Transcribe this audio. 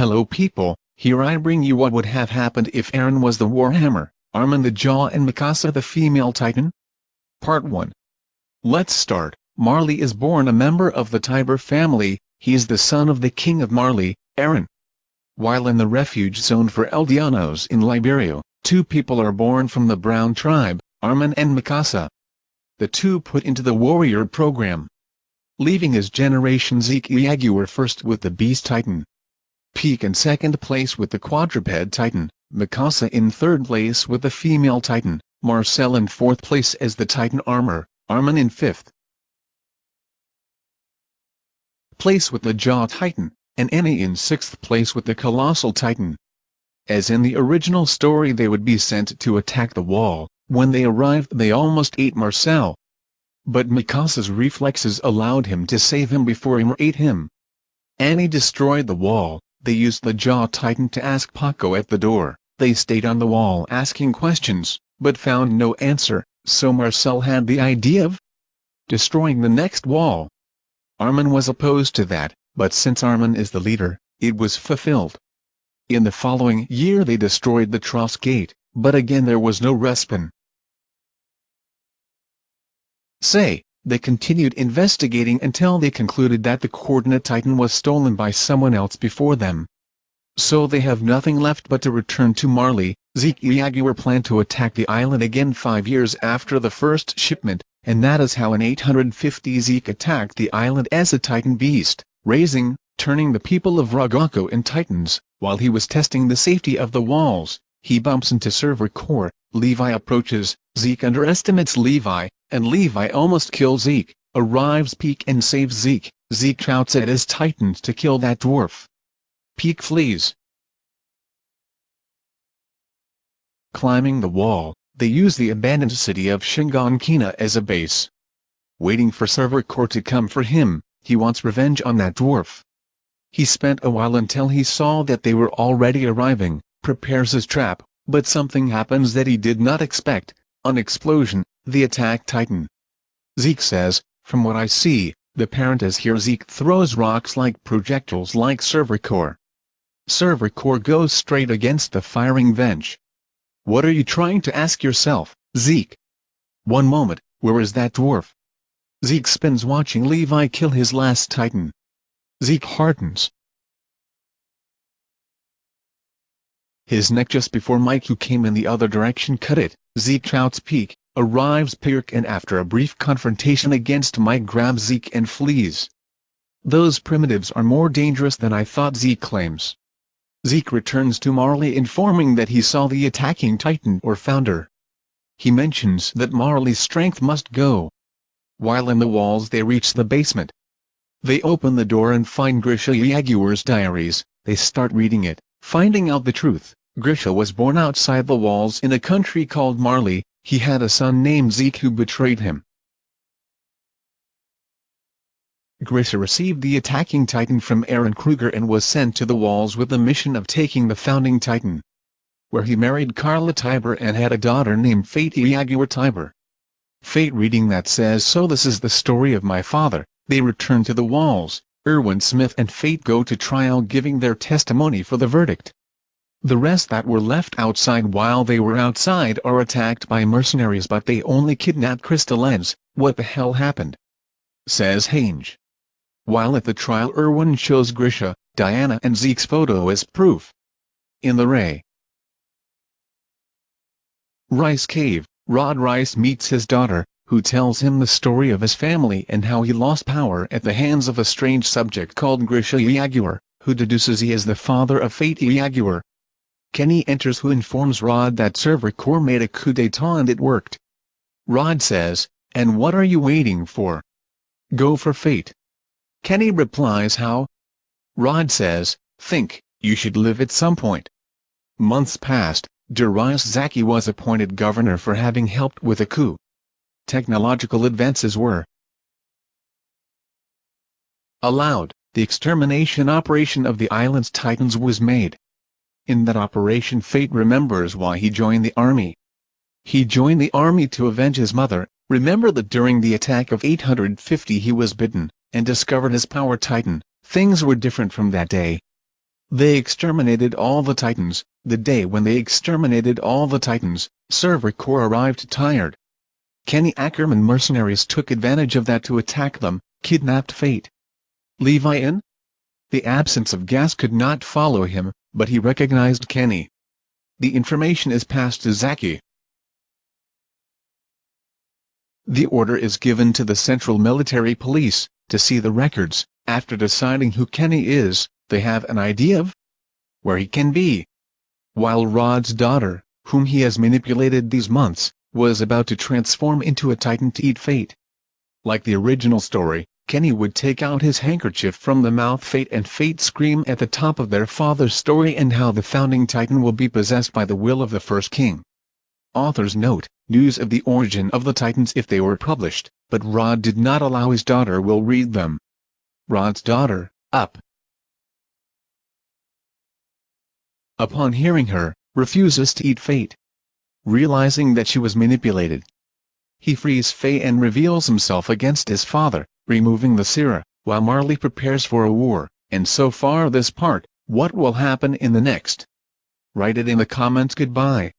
Hello people, here I bring you what would have happened if Eren was the Warhammer, Armin the Jaw and Mikasa the female titan? Part 1 Let's start. Marley is born a member of the Tybur family, he is the son of the king of Marley, Eren. While in the refuge zone for Eldianos in Liberio, two people are born from the Braun tribe, Armin and Mikasa. The two put into the warrior program. Leaving his generation Zeke Jaeger first with the Beast Titan, Pieck in second place with the quadruped titan, Mikasa in third place with the female titan, Marcel in fourth place as the titan armor, Armin in fifth place with the jaw titan, and Annie in sixth place with the colossal titan. As in the original story they would be sent to attack the wall, when they arrived they almost ate Marcel. But Mikasa's reflexes allowed him to save him before Ymir ate him. Annie destroyed the wall, they used the jaw titan to ask Paco at the door, they stayed on the wall asking questions, but found no answer, so Marcel had the idea of destroying the next wall. Armin was opposed to that, but since Armin is the leader, it was fulfilled. In the following year they destroyed the Trost Gate, but again there was no respin. Say, they continued investigating until they concluded that the coordinate titan was stolen by someone else before them. So they have nothing left but to return to Marley. Zeke Jaeger planned to attack the island again five years after the first shipment, and that is how in 850 Zeke attacked the island as a titan beast, raising, turning the people of Ragako in titans. While he was testing the safety of the walls, he bumps into Survey Corps, Levi approaches, Zeke underestimates Levi, and Levi almost kills Zeke, arrives Pieck and saves Zeke, Zeke shouts at his titans to kill that dwarf. Pieck flees. Climbing the wall, they use the abandoned city of Shiganshina as a base. Waiting for Survey Corps to come for him, he wants revenge on that dwarf. He spent a while until he saw that they were already arriving, prepares his trap, but something happens that he did not expect, an explosion, the attack titan. Zeke says, from what I see, the parent is here Zeke throws rocks like projectiles like Survey Corps. Survey Corps goes straight against the firing bench. What are you trying to ask yourself, Zeke? One moment, where is that dwarf? Zeke spins watching Levi kill his last titan. Zeke hardens. His neck just before Mike who came in the other direction cut it, Zeke shouts Pieck, arrives Pieck and after a brief confrontation against Mike grabs Zeke and flees. Those primitives are more dangerous than I thought Zeke claims. Zeke returns to Marley informing that he saw the attacking titan or founder. He mentions that Marley's strength must go. While in the walls they reach the basement. They open the door and find Grisha Jaeger's diaries, they start reading it, finding out the truth. Grisha was born outside the walls in a country called Marley, he had a son named Zeke who betrayed him. Grisha received the attacking titan from Eren Kruger and was sent to the walls with the mission of taking the founding titan. Where he married Carla Tybur and had a daughter named Fate Jaeger Tybur. Fate reading that says so this is the story of my father, they return to the walls, Erwin Smith and Fate go to trial giving their testimony for the verdict. The rest that were left outside while they were outside are attacked by mercenaries but they only kidnapped Krista Lenz, what the hell happened? Says Hange. While at the trial Erwin shows Grisha, Diana and Zeke's photo as proof. In the Ray Rice Cave, Rod Reiss meets his daughter, who tells him the story of his family and how he lost power at the hands of a strange subject called Grisha Jaeger, who deduces he is the father of Fate Jaeger. Kenny enters who informs Rod that Survey Corps made a coup d'etat and it worked. Rod says, and what are you waiting for? Go for Fate. Kenny replies how? Rod says, think, you should live at some point. Months passed, Darius Zaki was appointed governor for having helped with a coup. Technological advances were allowed, the extermination operation of the island's titans was made. In that operation Fate remembers why he joined the army. He joined the army to avenge his mother, remember that during the attack of 850 he was bitten, and discovered his power titan, things were different from that day. They exterminated all the Titans. The day when they exterminated all the Titans, Survey Corps arrived tired. Kenny Ackerman mercenaries took advantage of that to attack them, kidnapped Fate. Levi in? The absence of gas could not follow him, but he recognized Kenny. The information is passed to Zaki. The order is given to the Central Military Police, to see the records, after deciding who Kenny is, they have an idea of where he can be. While Rod's daughter, whom he has manipulated these months, was about to transform into a titan to eat fate. Like the original story, Kenny would take out his handkerchief from the mouth fate and fate scream at the top of their father's story and how the founding titan will be possessed by the will of the first king. Author's note, news of the origin of the titans if they were published, but Rod did not allow his daughter will read them. Rod's daughter, up, upon hearing her, refuses to eat Fate. Realizing that she was manipulated, he frees Faye and reveals himself against his father, removing the Sira, while Marley prepares for a war, and so far this part, what will happen in the next? Write it in the comments goodbye.